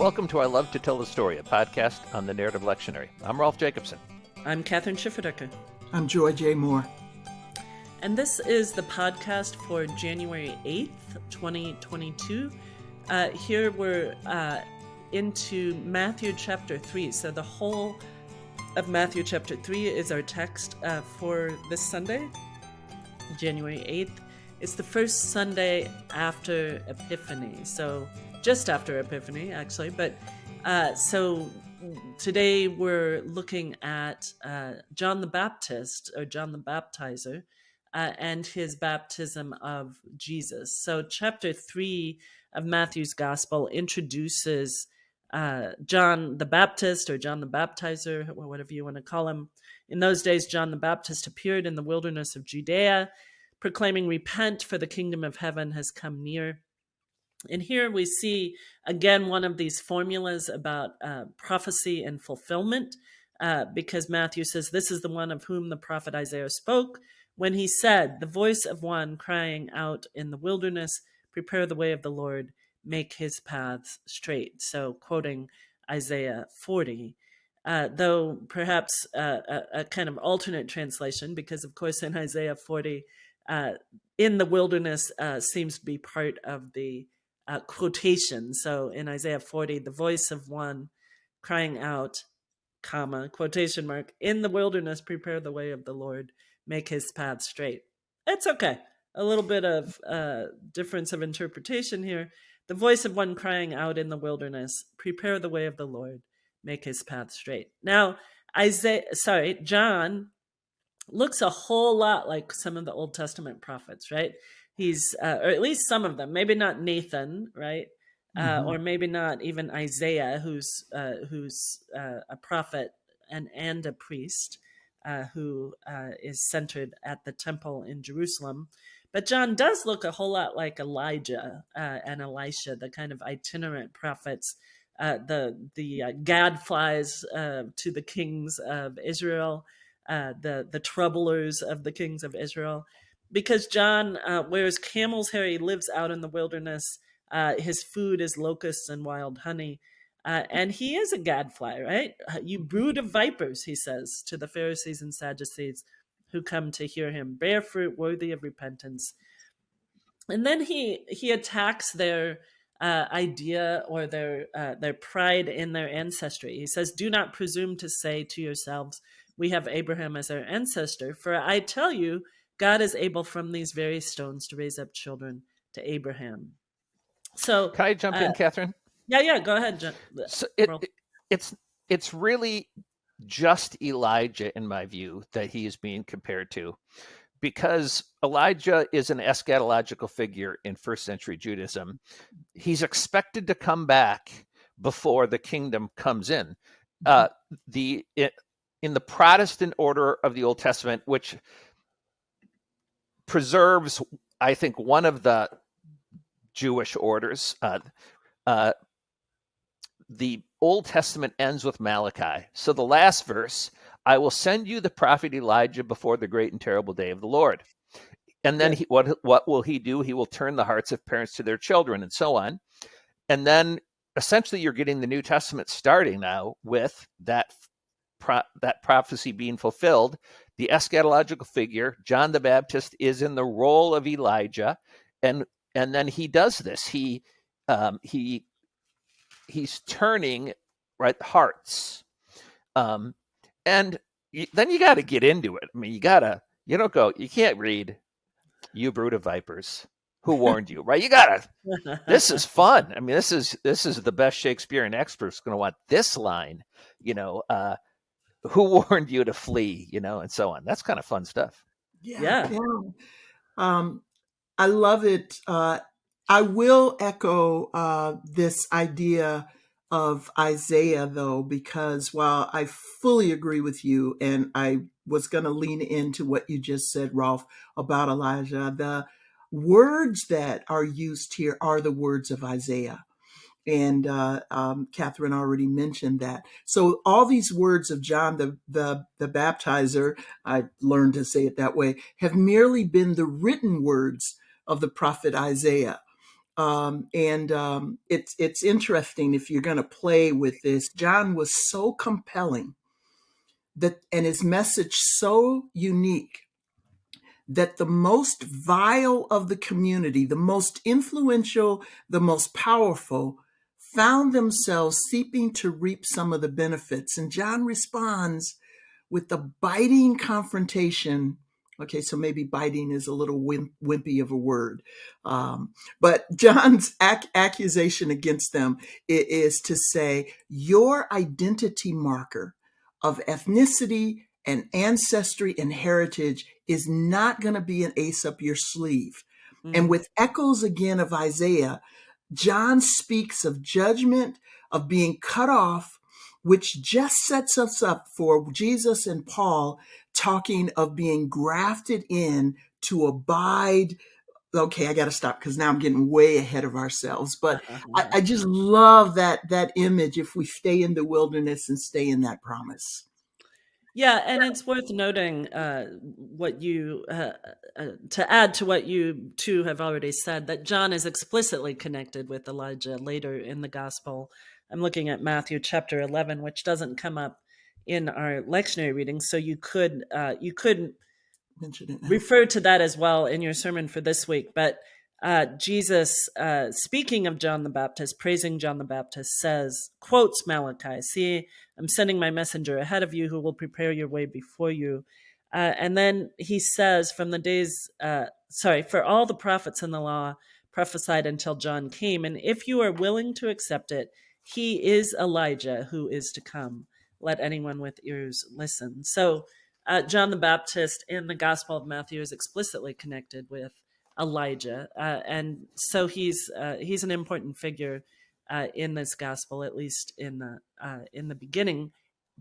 Welcome to I Love to Tell the Story, a podcast on the Narrative Lectionary. I'm Rolf Jacobson. I'm Kathryn Schifferdecker. I'm Joy J. Moore. And this is the podcast for January 8th, 2022. Uh, here we're uh, into Matthew chapter 3. So the whole of Matthew chapter 3 is our text uh, for this Sunday, January 8th. It's the first Sunday after Epiphany. So just after Epiphany, actually. But uh, so today we're looking at uh, John the Baptist or John the Baptizer uh, and his baptism of Jesus. So, chapter three of Matthew's Gospel introduces uh, John the Baptist or John the Baptizer, or whatever you want to call him. In those days, John the Baptist appeared in the wilderness of Judea, proclaiming, Repent, for the kingdom of heaven has come near. And here we see again one of these formulas about uh, prophecy and fulfillment, uh, because Matthew says, This is the one of whom the prophet Isaiah spoke when he said, The voice of one crying out in the wilderness, Prepare the way of the Lord, make his paths straight. So, quoting Isaiah 40. Uh, though perhaps uh, a, a, kind of alternate translation, because of course in Isaiah 40, uh, in the wilderness uh, seems to be part of the uh, quotation. So in Isaiah 40, the voice of one crying out, comma, quotation mark, in the wilderness, prepare the way of the Lord, make his path straight. It's okay. A little bit of uh, difference of interpretation here. The voice of one crying out in the wilderness, prepare the way of the Lord, make his path straight. Now, Isaiah, sorry, John looks a whole lot like some of the Old Testament prophets, right? He's uh, or at least some of them maybe not nathan right? Uh, mm-hmm. or maybe not even isaiah who's uh, who's uh, a prophet and and a priest uh, who uh, is centered at the temple in jerusalem. But john does look a whole lot like elijah and elisha the kind of itinerant prophets the the gadflies to the kings of israel the the troublers of the kings of israel because John uh, wears camel's hair. He lives out in the wilderness. Uh, his food is locusts and wild honey. Uh, and he is a gadfly, right? Uh, you brood of vipers, he says to the Pharisees and Sadducees who come to hear him. Bear fruit worthy of repentance. And then he he attacks their uh, idea or their uh, their pride in their ancestry. He says, "Do not presume to say to yourselves, we have Abraham as our ancestor. For I tell you." God is able from these very stones to raise up children to Abraham. So can I jump uh, in, Kathryn? Yeah, yeah. Go ahead, John. So it, it's it's really just Elijah, in my view, that he is being compared to, because Elijah is an eschatological figure in first century Judaism. He's expected to come back before the kingdom comes in. Uh, mm-hmm. the it, in the Protestant order of the Old Testament, which preserves, I think, one of the Jewish orders. Uh, uh, the Old Testament ends with Malachi. So the last verse, I will send you the prophet Elijah before the great and terrible day of the Lord. And then he, what what will he do? He will turn the hearts of parents to their children and so on. And then essentially you're getting the New Testament starting now with that pro- that prophecy being fulfilled the eschatological figure, John the Baptist, is in the role of Elijah, and and then he does this. He um, he he's turning right hearts, um, and then you got to get into it. I mean, you gotta you don't go. You can't read, "You brood of vipers." Who warned you? Right? You gotta. This is fun. I mean, this is this is the best Shakespearean expert's going to want this line. You know, uh, who warned you to flee, you know, and so on. That's kind of fun stuff. Yeah. Yeah. yeah. Um, I love it. Uh, I will echo uh, this idea of Isaiah, though, because while I fully agree with you, and I was going to lean into what you just said, Rolf, about Elijah, the words that are used here are the words of Isaiah and uh, um, Kathryn already mentioned that. So all these words of John the, the the baptizer, I learned to say it that way, have merely been the written words of the prophet Isaiah. Um, and um, it's it's interesting if you're going to play with this. John was so compelling that, and his message so unique that the most vile of the community, the most influential, the most powerful, found themselves seeping to reap some of the benefits. And John responds with the biting confrontation. Okay, so maybe biting is a little wimp, wimpy of a word. Um, but John's ac- accusation against them is to say, Your identity marker of ethnicity and ancestry and heritage is not going to be an ace up your sleeve. Mm-hmm. And with echoes again of Isaiah, John speaks of judgment, of being cut off, which just sets us up for Jesus and Paul talking of being grafted in to abide. Okay, I got to stop because now I'm getting way ahead of ourselves. But I, I just love that that image. If we stay in the wilderness and stay in that promise. Yeah, and it's worth noting uh, what you uh, uh, to add to what you two have already said that John is explicitly connected with Elijah later in the gospel. I'm looking at Matthew chapter 11, which doesn't come up in our lectionary reading, so you could uh, you could refer to that as well in your sermon for this week. But uh, Jesus, uh, speaking of John the Baptist, praising John the Baptist, says, quotes Malachi, See, I'm sending my messenger ahead of you who will prepare your way before you. Uh, and then he says, from the days, uh, sorry, for all the prophets in the law prophesied until John came. And if you are willing to accept it, he is Elijah who is to come. Let anyone with ears listen. So, uh, John the Baptist in the Gospel of Matthew is explicitly connected with Elijah, uh, and so he's uh, he's an important figure uh, in this gospel, at least in the uh, in the beginning.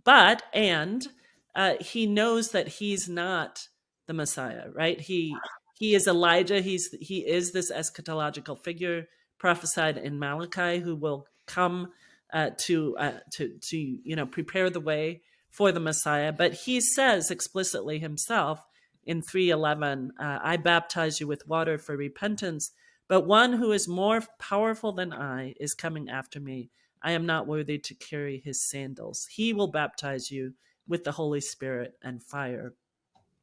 But and uh, he knows that he's not the Messiah, right? He he is Elijah. He's he is this eschatological figure prophesied in Malachi who will come uh, to to to you know prepare the way for the Messiah. But he says explicitly himself in 311 uh, I baptize you with water for repentance, but one who is more powerful than I is coming after me. I am not worthy to carry his sandals. He will baptize you with the Holy Spirit and fire.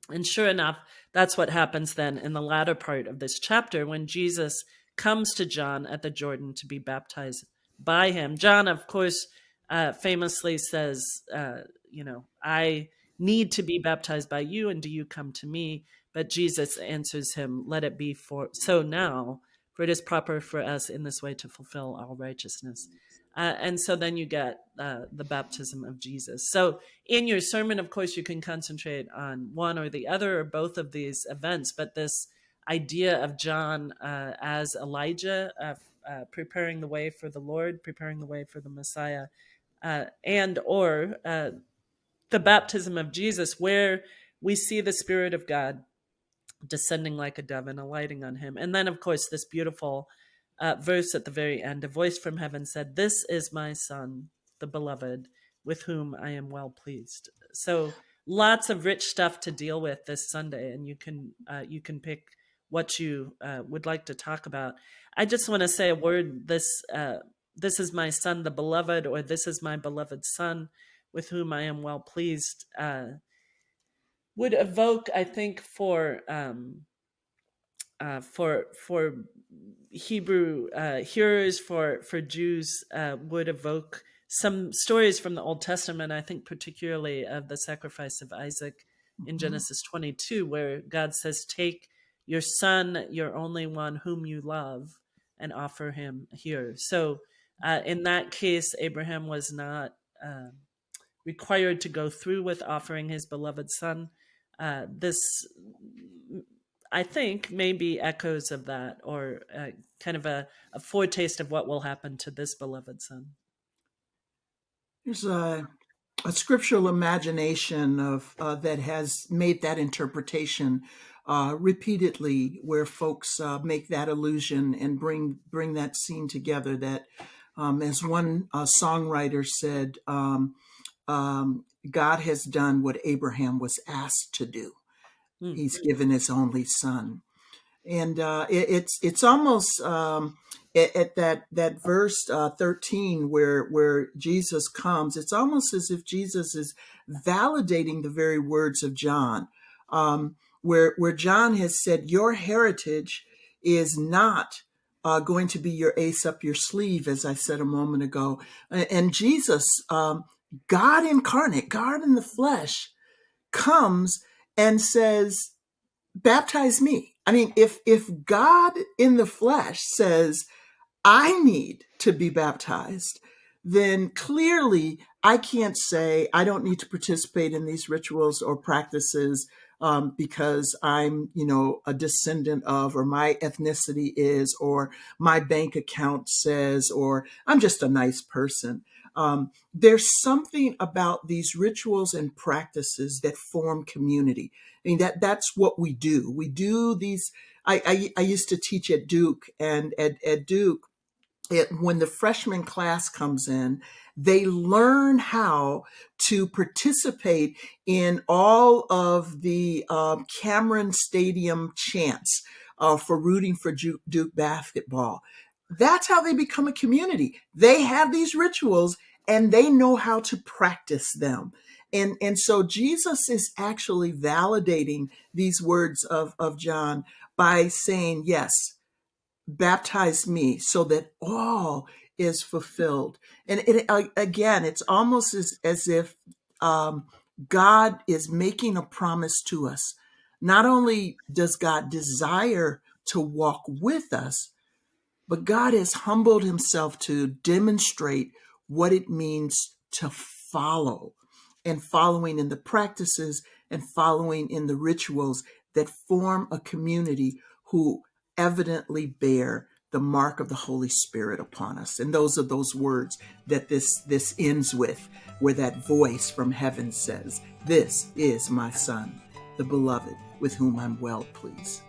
And sure enough, that's what happens then in the latter part of this chapter when Jesus comes to John at the Jordan to be baptized by him. John, of course, uh, famously says, uh, you know, I need to be baptized by you, and do you come to me? But Jesus answers him, Let it be for so now, for it is proper for us in this way to fulfill all righteousness. Uh, and so then you get uh, the baptism of Jesus. So in your sermon, of course, you can concentrate on one or the other or both of these events, but this idea of John uh, as Elijah, uh, uh, preparing the way for the Lord, preparing the way for the Messiah, uh, and or the baptism of Jesus, where we see the Spirit of God descending like a dove and alighting on him. And then, of course, this beautiful uh, verse at the very end a voice from heaven said, This is my Son, the beloved, with whom I am well pleased. So, lots of rich stuff to deal with this Sunday, and you can uh, you can pick what you uh, would like to talk about. I just want to say a word. This uh, this is my son, the beloved, or this is my beloved son with whom I am well pleased, uh, would evoke, I think, for um, uh, for for Hebrew uh, hearers, for for Jews, uh, would evoke some stories from the Old Testament. I think particularly of the sacrifice of Isaac in mm-hmm. Genesis 22, where God says, "Take your son, your only one, whom you love, and offer him here." So, uh, in that case, Abraham was not. Um, required to go through with offering his beloved son. Uh, this, I think, may be echoes of that or uh, kind of a, a, foretaste of what will happen to this beloved son. There's a, a scriptural imagination of uh, that has made that interpretation uh, repeatedly, where folks uh, make that allusion and bring bring that scene together. That, um, as one uh, songwriter said, um, um, God has done what Abraham was asked to do. Mm-hmm. He's given his only son. and uh, it, it's it's almost um, at, at, that that verse uh, 13 where where Jesus comes. It's almost as if Jesus is validating the very words of John, um, where where John has said, "Your heritage is not." Uh, going to be your ace up your sleeve, as I said a moment ago. And Jesus, um, God incarnate, God in the flesh, comes and says, baptize me. I mean, if if God in the flesh says, I need to be baptized, then clearly I can't say I don't need to participate in these rituals or practices um, because I'm, you know, a descendant of, or my ethnicity is, or my bank account says, or I'm just a nice person. Um, there's something about these rituals and practices that form community. I mean, that that's what we do. We do these. I, I, I used to teach at Duke, and at, at Duke, it, when the freshman class comes in, they learn how to participate in all of the um, Cameron Stadium chants uh, for rooting for Duke basketball. That's how they become a community. They have these rituals and they know how to practice them. And, and so Jesus is actually validating these words of, of John by saying, Yes, baptize me so that all is fulfilled. And it, again, it's almost as, as if um, God is making a promise to us. Not only does God desire to walk with us, but God has humbled himself to demonstrate what it means to follow and following in the practices and following in the rituals that form a community who evidently bear the mark of the Holy Spirit upon us. And those are those words that this, this ends with, where that voice from heaven says, This is my Son, the beloved, with whom I'm well pleased.